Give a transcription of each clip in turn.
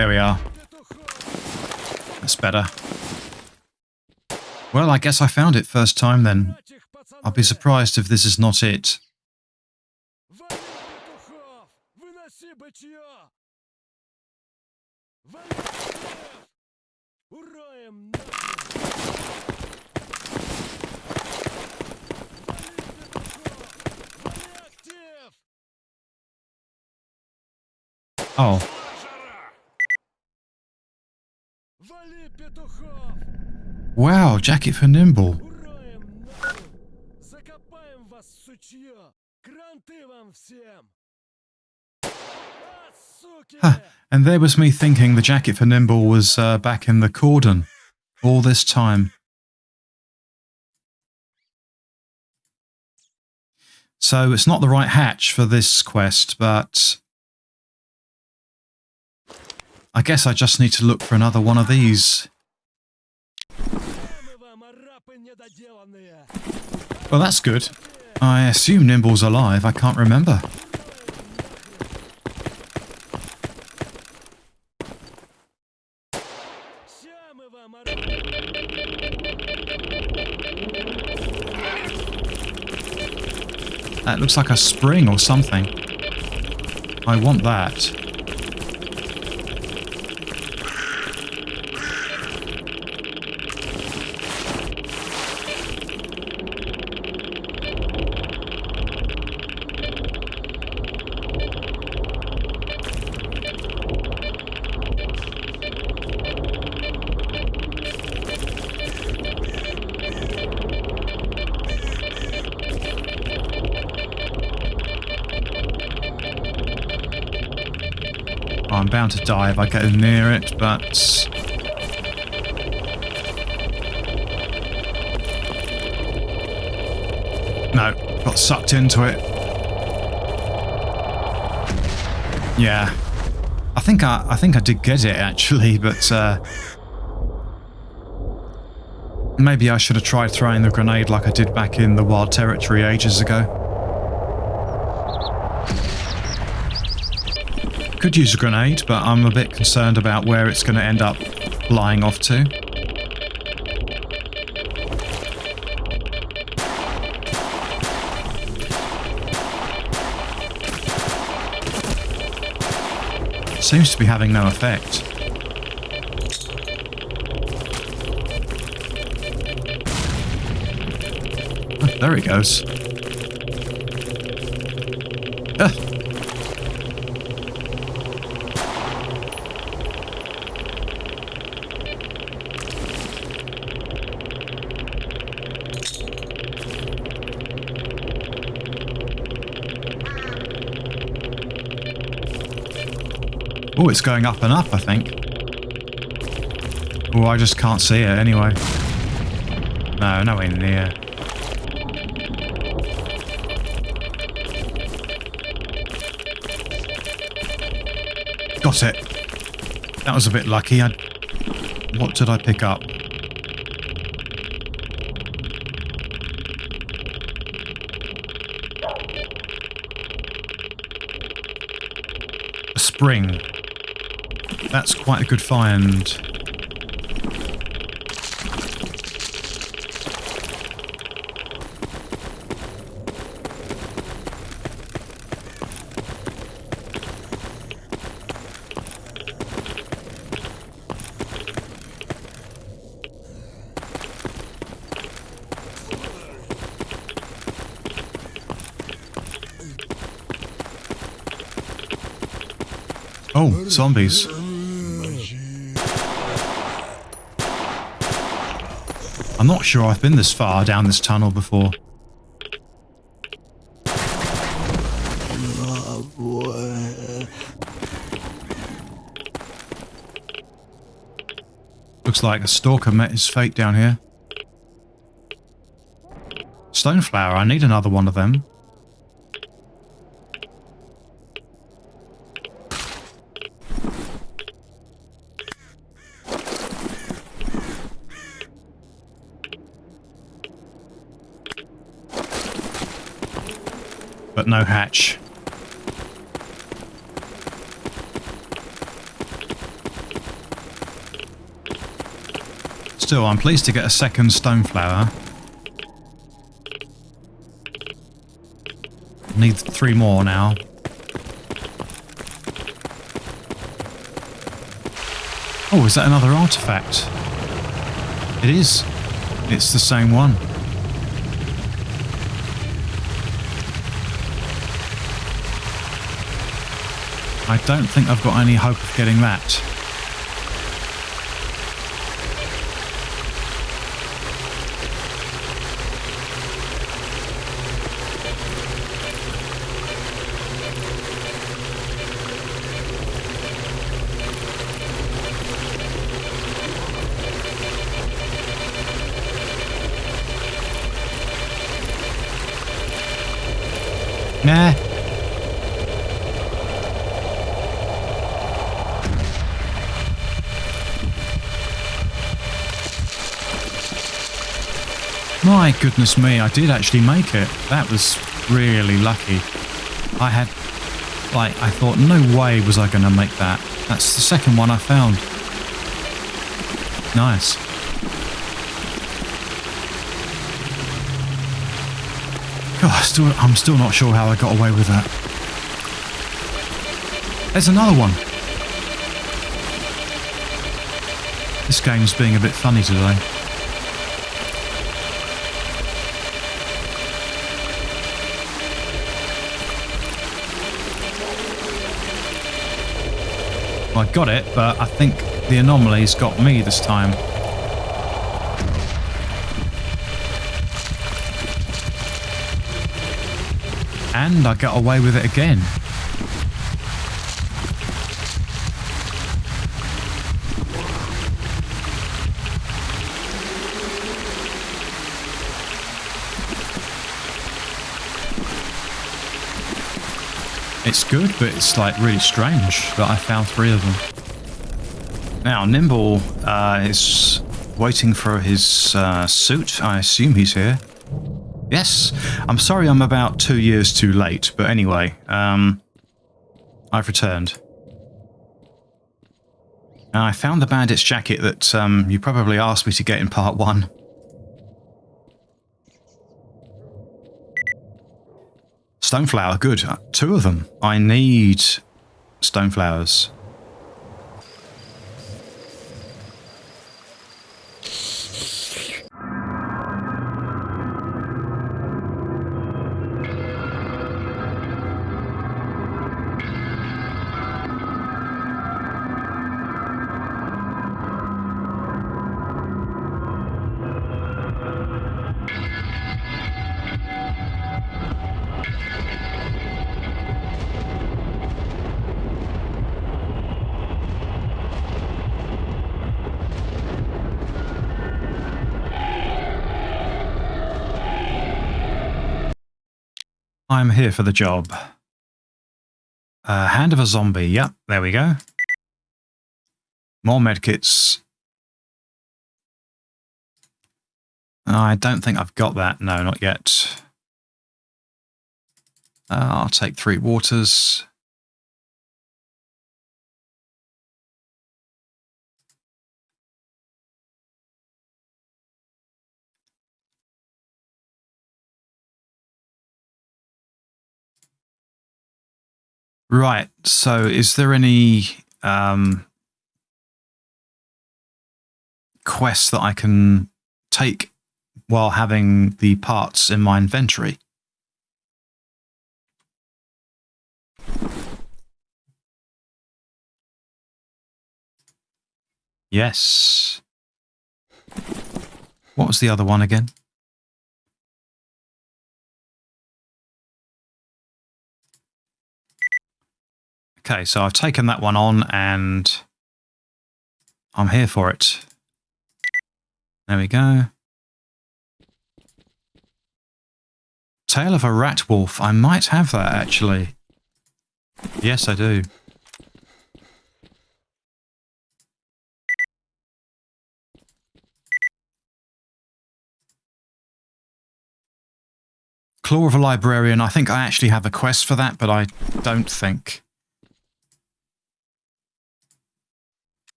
There we are. That's better. Well, I guess I found it first time then. I'll be surprised if this is not it. Oh. Wow, jacket for Nimble. Huh. And there was me thinking the jacket for Nimble was uh, back in the cordon all this time. So it's not the right hatch for this quest, but I guess I just need to look for another one of these. Well, that's good. I assume Nimble's alive. I can't remember. That looks like a spring or something. I want that. I'm bound to die if I go near it, but... No, got sucked into it. Yeah. I think I, I think I did get it actually, but uh, maybe I should have tried throwing the grenade like I did back in the Wild Territory ages ago. Could use a grenade, but I'm a bit concerned about where it's going to end up flying off to. Seems to be having no effect. Oh, there he goes. Oh, it's going up and up, I think. Oh, I just can't see it anyway. No, no nowhere near. Got it. That was a bit lucky. I... What did I pick up? A spring. That's quite a good find. Oh, zombies. I'm not sure I've been this far down this tunnel before. Looks like a stalker met his fate down here. Stoneflower, I need another one of them. but no hatch. Still, I'm pleased to get a second stone flower. Need three more now. Oh, is that another artifact? It is. It's the same one. I don't think I've got any hope of getting that. Nah. My goodness me, I did actually make it. That was really lucky. I had, like, I thought, no way was I going to make that. That's the second one I found. Nice. God, still, I'm still not sure how I got away with that. There's another one. This game's being a bit funny today. I got it, but I think the anomaly's got me this time. And I got away with it again. It's good, but it's like really strange that I found three of them. Now, Nimble uh, is waiting for his uh, suit. I assume he's here. Yes, I'm sorry I'm about two years too late, but anyway, um, I've returned. And I found the bandit's jacket that um, you probably asked me to get in part one. Stoneflower, good. Two of them. I need stoneflowers. I'm here for the job. Uh, hand of a zombie. Yep, there we go. More medkits. I don't think I've got that. No, not yet. Uh, I'll take three waters. Right. So is there any um, quests that I can take while having the parts in my inventory? Yes. What was the other one again? Okay, so I've taken that one on and I'm here for it. There we go. Tail of a Rat Wolf. I might have that, actually. Yes, I do. Claw of a Librarian. I think I actually have a quest for that, but I don't think.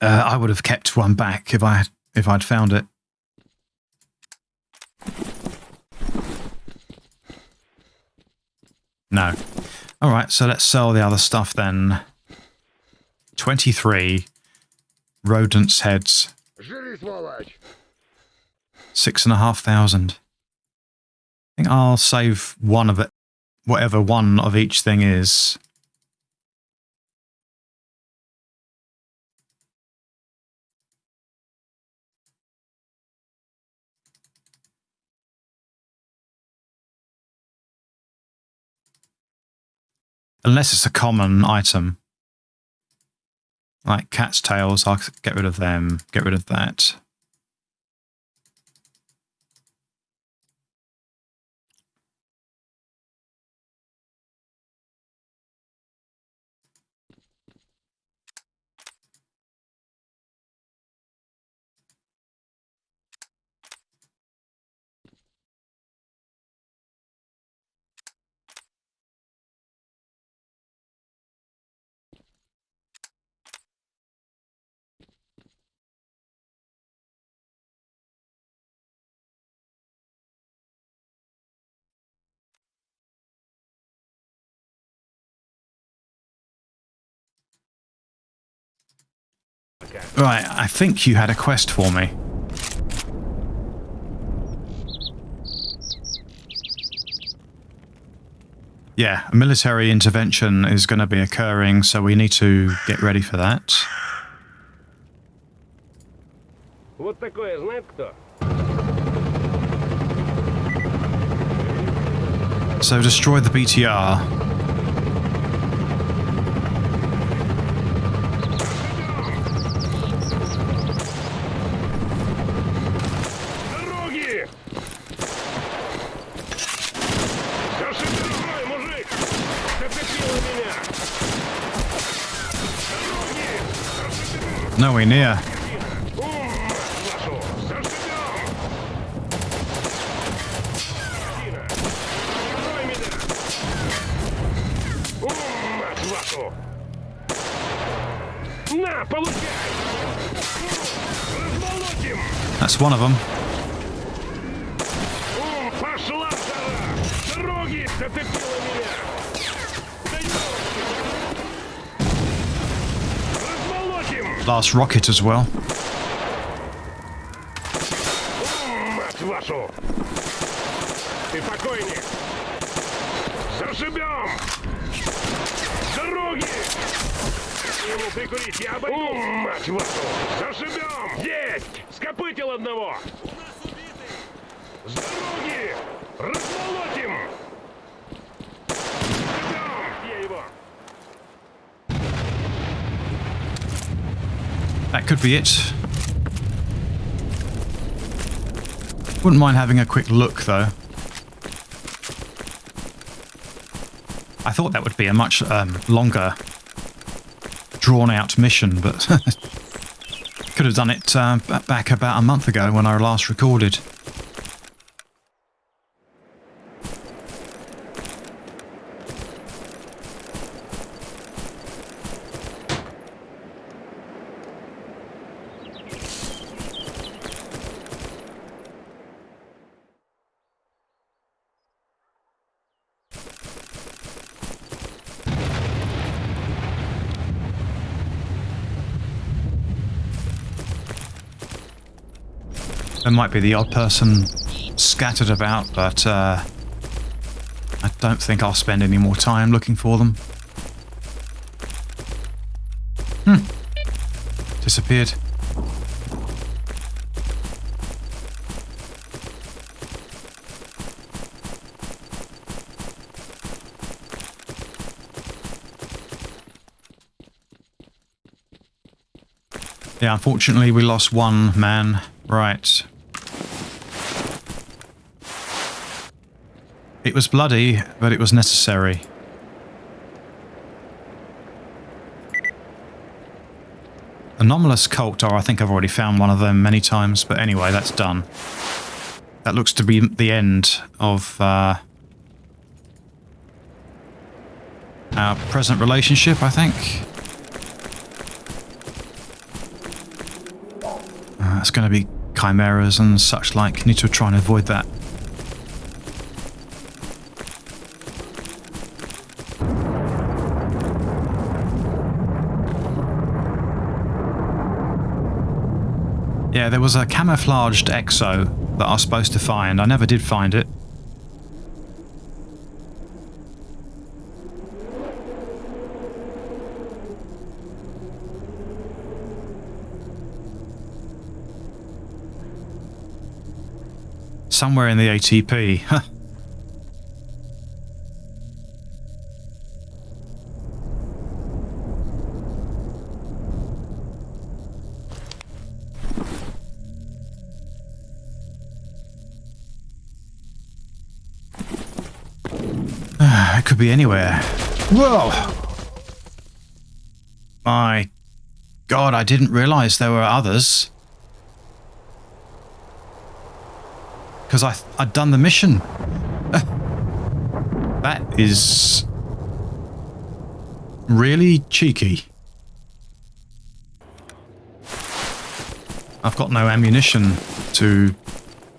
Uh, I would have kept one back if I if I'd found it. No. All right, so let's sell the other stuff then. 23 rodents' heads. Six and a half thousand. I think I'll save one of it, whatever one of each thing is. Unless it's a common item. Like cat's tails, I'll get rid of them, get rid of that. Right, I think you had a quest for me. Yeah, a military intervention is going to be occurring, so we need to get ready for that. Вот такое знает кто? So destroy the BTR. No, Nowhere near. That's one of them. Last rocket as well. Ум, мать вашу! Ты покойник! Зашибем! Дороги! Ему прикурить, я обойду! Ум, мать вашу! Зашибем! Есть! Скопытил одного! С дороги! Размолотим! That could be it. Wouldn't mind having a quick look, though. I thought that would be a much um, longer, drawn-out mission, but could have done it uh, back about a month ago when I last recorded. There might be the odd person scattered about, but uh, I don't think I'll spend any more time looking for them. Hmm. Disappeared. Yeah, unfortunately we lost one man. Right. It was bloody, but it was necessary. Anomalous cult, or I think I've already found one of them many times, but anyway, that's done. That looks to be the end of uh, our present relationship, I think. it's going to be chimeras and such like. Need to try and avoid that. Yeah, there was a camouflaged exo that I was supposed to find. I never did find it. Somewhere in the ATP. It could be anywhere. Whoa! My God, I didn't realize there were others. Because I, I'd done the mission. Uh, that is really cheeky. I've got no ammunition to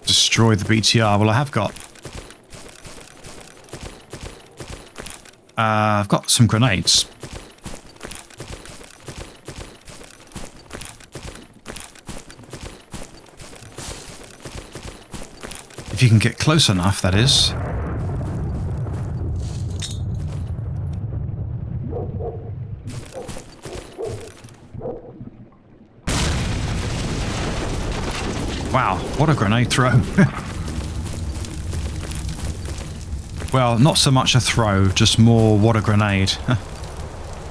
destroy the BTR. Well, I have got Uh, I've got some grenades. If you can get close enough, that is. Wow, what a grenade throw. Well, not so much a throw, just more what a grenade.